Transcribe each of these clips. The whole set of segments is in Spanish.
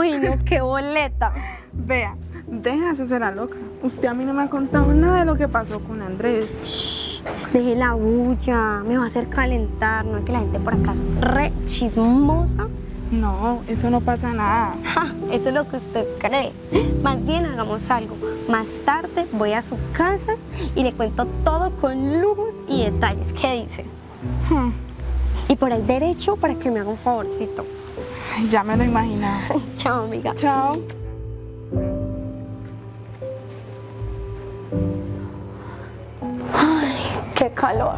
Uy, no, qué boleta. Vea, déjase ser la loca. Usted a mí no me ha contado nada de lo que pasó con Andrés. Deje la bulla, me va a hacer calentar. No es que la gente por acá es re chismosa. No, eso no pasa nada. Ja, eso es lo que usted cree. Más bien hagamos algo. Más tarde voy a su casa y le cuento todo con lujos y detalles. ¿Qué dice? Hmm, Y por ahí derecho para que me haga un favorcito. Ay, ya me lo imaginaba. Chao, amiga. Chao. Qué calor.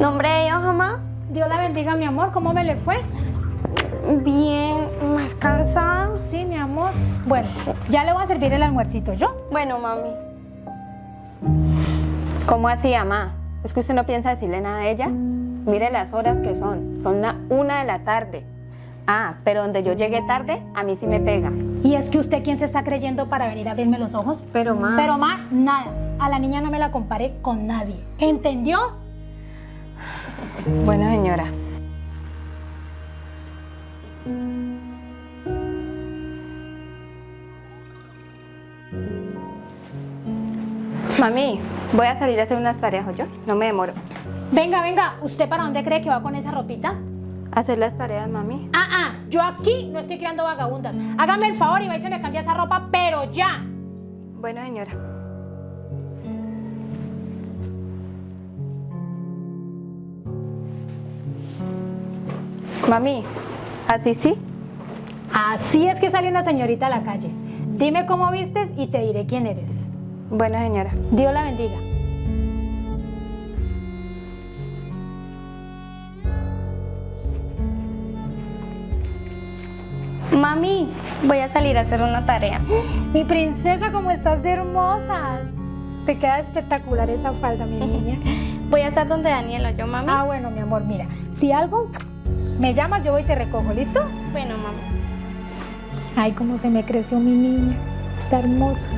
¿Nombre de Dios, mamá? Dios la bendiga, mi amor. ¿Cómo me le fue? Bien, más cansada. Sí, mi amor. Bueno, ya le voy a servir el almuercito, ¿yo? Bueno, mami. ¿Cómo así, mamá? ¿Es que usted no piensa decirle nada de ella? Mire las horas que son. Son la una de la tarde. Ah, pero donde yo llegué tarde, a mí sí me pega. Y es que usted, ¿quién se está creyendo para venir a abrirme los ojos? Pero, ma... Pero, ma, nada. A la niña no me la comparé con nadie. ¿Entendió? Bueno, señora. Mami, voy a salir a hacer unas tareas, yo. No me demoro. Venga, venga. ¿Usted para dónde cree que va con esa ropita? Hacer las tareas, mami. Ah, ah. Yo aquí no estoy creando vagabundas. Hágame el favor y va y se me cambia esa ropa, pero ya. Bueno, señora. Mami, ¿así sí? Así es que sale una señorita a la calle. Dime cómo vistes y te diré quién eres. Bueno, señora. Dios la bendiga. Mami, voy a salir a hacer una tarea. Mi princesa, ¿cómo estás de hermosa? Te queda espectacular esa falda, mi niña. Voy a estar donde Daniela, yo, mami. Ah, bueno, mi amor, mira. Si algo me llamas, yo voy y te recojo, ¿listo? Bueno, mami. Ay, cómo se me creció mi niña. Está hermosa.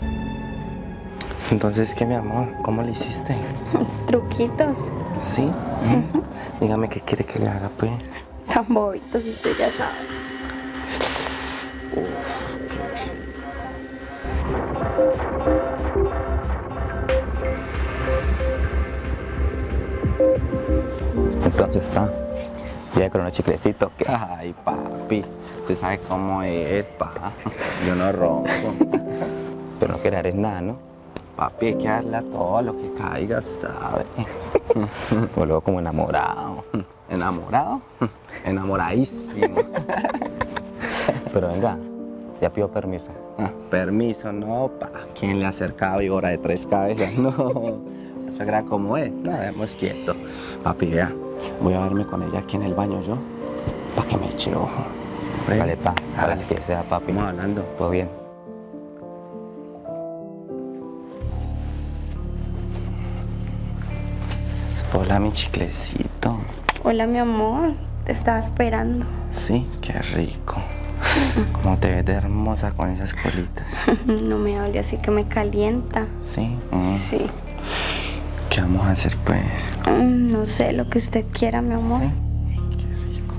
Entonces, ¿qué, mi amor? ¿Cómo le hiciste? Truquitos. ¿Sí? Dígame qué quiere que le haga, pues. Tan bobitos, usted ya sabe. Entonces, pa, ya con unos chiclecitos, ¿qué? Ay, papi, usted sabe cómo es, pa. Yo no rompo. Pero no quieres eres nada, ¿no? Papi, hay que darle a todo lo que caiga, ¿sabe? O luego como enamorado. ¿Enamorado? Enamoradísimo. Pero venga, ya pido permiso. Ah, Permiso, no, pa. ¿Quién le ha acercado víbora de tres cabezas? No. La suegra como es. No, dejemos quieto. Papi, vea, voy a verme con ella aquí en el baño yo, para que me eche ojo. Ven, Dale, pa, a las que sea, papi. Vamos hablando. Todo bien. Hola, mi chiclecito. Hola, mi amor. Te estaba esperando. Sí, qué rico. Cómo te ves de hermosa con esas colitas. No me hable así que me calienta. Sí. mm. Sí. ¿Qué vamos a hacer, pues? Mm, No sé, lo que usted quiera, mi amor. Sí. Qué rico.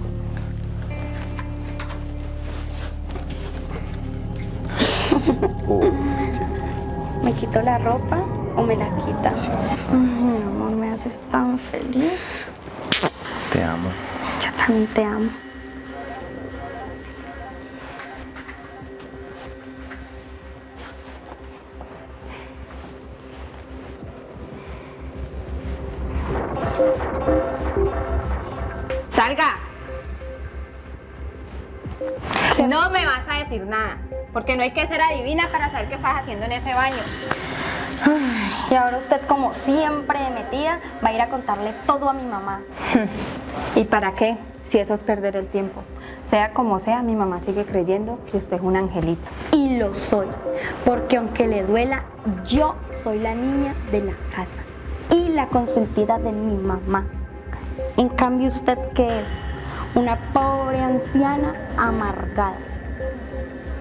¿Me quito la ropa o me la quita? Ay, mi amor, me haces tan feliz. Te amo. Yo también te amo. ¡Salga! No me vas a decir nada, porque no hay que ser adivina para saber qué estás haciendo en ese baño. Y ahora usted, como siempre de metida, va a ir a contarle todo a mi mamá. ¿Y para qué? Si eso es perder el tiempo. Sea como sea, mi mamá sigue creyendo que usted es un angelito. Y lo soy, porque aunque le duela, yo soy la niña de la casa y la consentida de mi mamá. En cambio, ¿usted qué es? Una pobre anciana amargada.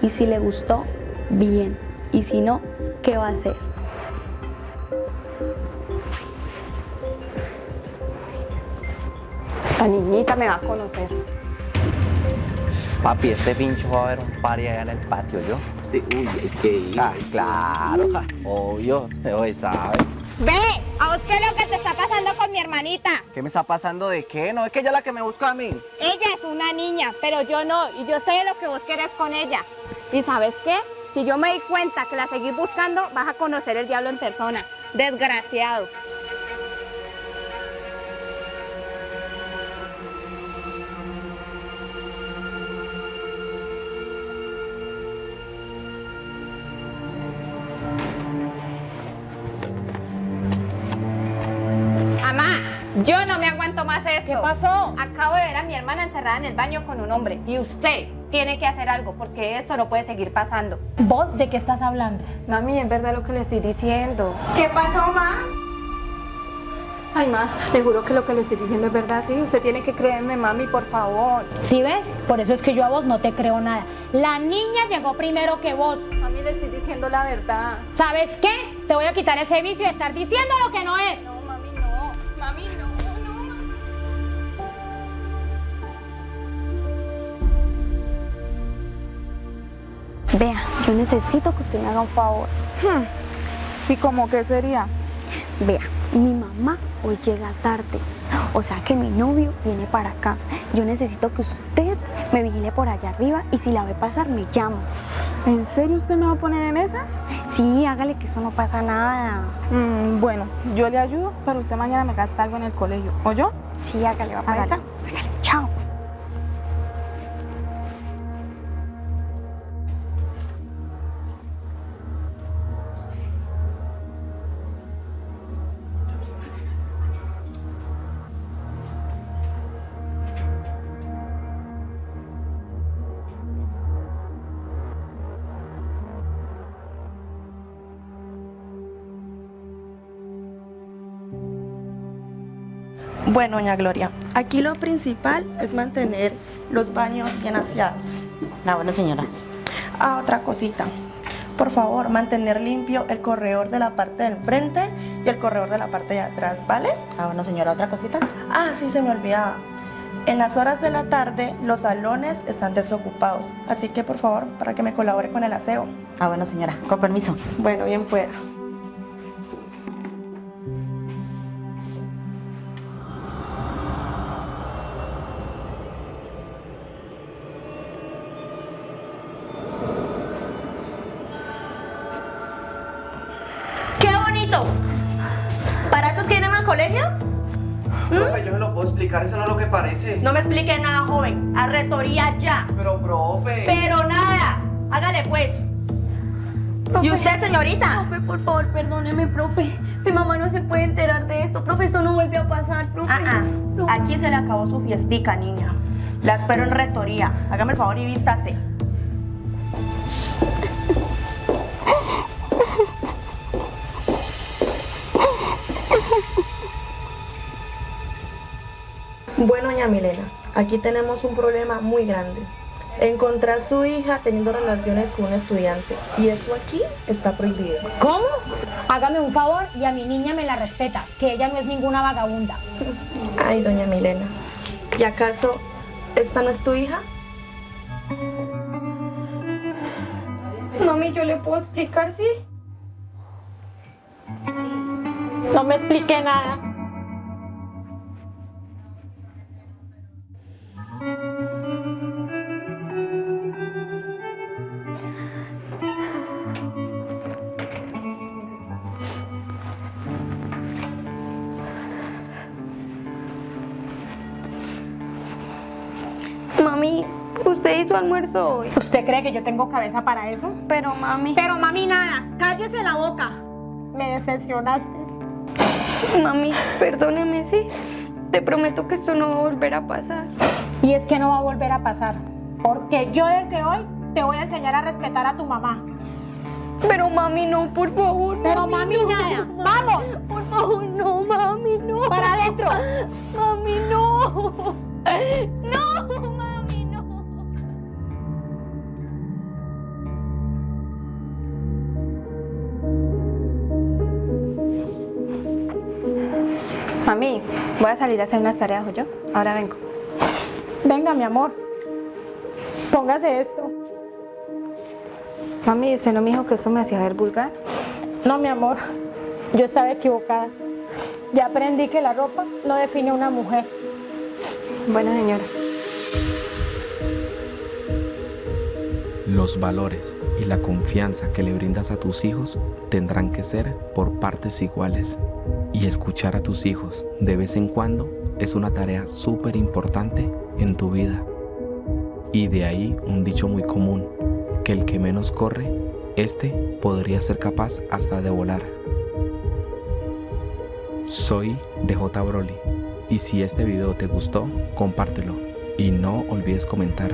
Y si le gustó, bien. Y si no, ¿qué va a hacer? La niñita me va a conocer. Papi, este pincho va a haber un party allá en el patio, ¿yo? Sí, uy, hay que ir. Ah, claro, obvio, hoy sabe. Ve, ¿a vos qué es lo que te está pasando con mi hermanita? ¿Qué me está pasando de qué? No, es que ella es la que me busca a mí. Ella es una niña, pero yo no, y yo sé lo que vos querés con ella. ¿Y sabes qué? Si yo me di cuenta que la seguís buscando, vas a conocer el diablo en persona. Desgraciado. Yo no me aguanto más esto. ¿Qué pasó? Acabo de ver a mi hermana encerrada en el baño con un hombre y usted tiene que hacer algo porque esto no puede seguir pasando. ¿Vos de qué estás hablando? Mami, es verdad lo que le estoy diciendo. ¿Qué pasó, ma? Ay, ma, le juro que lo que le estoy diciendo es verdad, sí. Usted tiene que creerme, mami, por favor. ¿Sí ves? Por eso es que yo a vos no te creo nada. La niña llegó primero que vos. Mami, le estoy diciendo la verdad. ¿Sabes qué? Te voy a quitar ese vicio de estar diciendo lo que no es. No, mami, no. Mami, no, no. Vea, yo necesito que usted me haga un favor. ¿Y cómo que sería? Vea, mi mamá hoy llega tarde. O sea que mi novio viene para acá. Yo necesito que usted me vigile por allá arriba y si la ve pasar me llama. ¿En serio usted me va a poner en esas? Sí, hágale que eso no pasa nada. Mm, bueno, yo le ayudo, pero usted mañana me gasta algo en el colegio. ¿O yo? Sí, hágale, va para Hágale. Bueno, doña Gloria, aquí lo principal es mantener los baños bien aseados. La buena señora. Ah, otra cosita. Por favor, mantener limpio el corredor de la parte del frente y el corredor de la parte de atrás, ¿vale? La buena señora, otra cosita. Ah, sí, se me olvidaba. En las horas de la tarde, los salones están desocupados. Así que, por favor, para que me colabore con el aseo. La buena señora, con permiso. Bueno, bien pueda. Colegio? Profe, yo se lo puedo explicar, eso no es lo que parece. No me explique nada, joven. A retoría ya. Pero, profe. Pero nada. Hágale pues. ¿Y usted, señorita? Profe, por favor, perdóneme, profe. Mi mamá no se puede enterar de esto. Profe, esto no vuelve a pasar, profe. Ah, ah. Aquí se le acabó su fiestica, niña. La espero en retoría. Hágame el favor y vístase. Bueno, doña Milena, aquí tenemos un problema muy grande. Encontrar a su hija teniendo relaciones con un estudiante. Y eso aquí está prohibido. ¿Cómo? Hágame un favor y a mi niña me la respeta, que ella no es ninguna vagabunda. Ay, doña Milena. ¿Y acaso esta no es tu hija? Mami, ¿yo le puedo explicar, sí? No me expliqué nada. Almuerzo hoy. ¿Usted cree que yo tengo cabeza para eso? Pero, mami. Pero mami, nada. Cállese la boca. Me decepcionaste. Mami, perdóneme, sí. Te prometo que esto no va a volver a pasar. Y es que no va a volver a pasar. Porque yo desde hoy te voy a enseñar a respetar a tu mamá. Pero, mami, no, por favor. Pero mami, no. nada. ¡Vamos! Por favor, no, mami, no. ¡Para adentro! Mami, no. No, Mami, voy a salir a hacer unas tareas, yo. Ahora vengo. Venga, mi amor. Póngase esto. Mami, ¿usted no me dijo que esto me hacía ver vulgar? No, mi amor, yo estaba equivocada. Ya aprendí que la ropa no define a una mujer. Bueno, señora. Los valores y la confianza que le brindas a tus hijos tendrán que ser por partes iguales. Escuchar a tus hijos de vez en cuando es una tarea súper importante en tu vida. Y de ahí un dicho muy común, que el que menos corre, este podría ser capaz hasta de volar. Soy DJ Broly y si este video te gustó, compártelo y no olvides comentar.